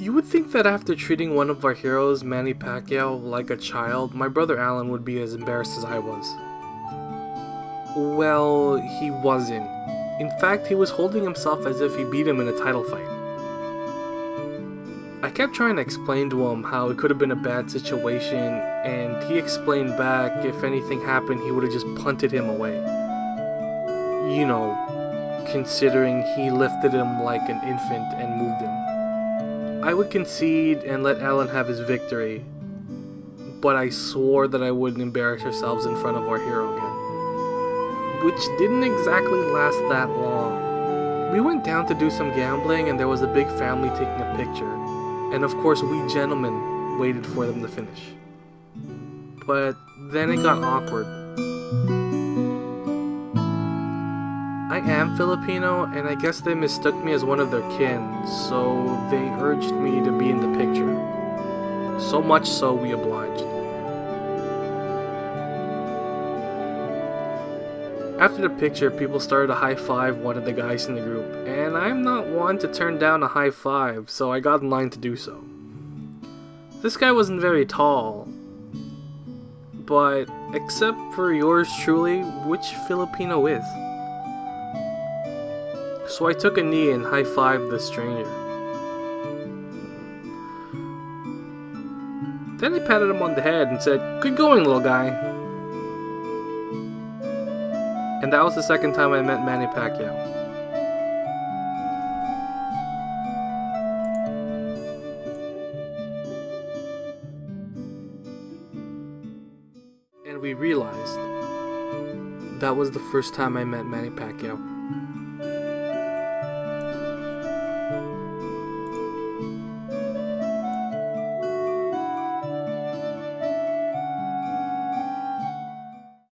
You would think that after treating one of our heroes, Manny Pacquiao, like a child, my brother Alan would be as embarrassed as I was. Well, he wasn't. In fact, he was holding himself as if he beat him in a title fight. I kept trying to explain to him how it could have been a bad situation, and he explained back if anything happened, he would have just punted him away. You know, considering he lifted him like an infant and moved him. I would concede and let Alan have his victory, but I swore that I wouldn't embarrass ourselves in front of our hero again. Which didn't exactly last that long. We went down to do some gambling and there was a big family taking a picture. And of course we gentlemen waited for them to finish. But then it got awkward. I am Filipino, and I guess they mistook me as one of their kin, so they urged me to be in the picture. So much so we obliged. After the picture, people started to high five one of the guys in the group, and I'm not one to turn down a high five, so I got in line to do so. This guy wasn't very tall, but except for yours truly, which Filipino is? So I took a knee and high fived the stranger. Then I patted him on the head and said, Good going, little guy. And that was the second time I met Manny Pacquiao. And we realized that was the first time I met Manny Pacquiao.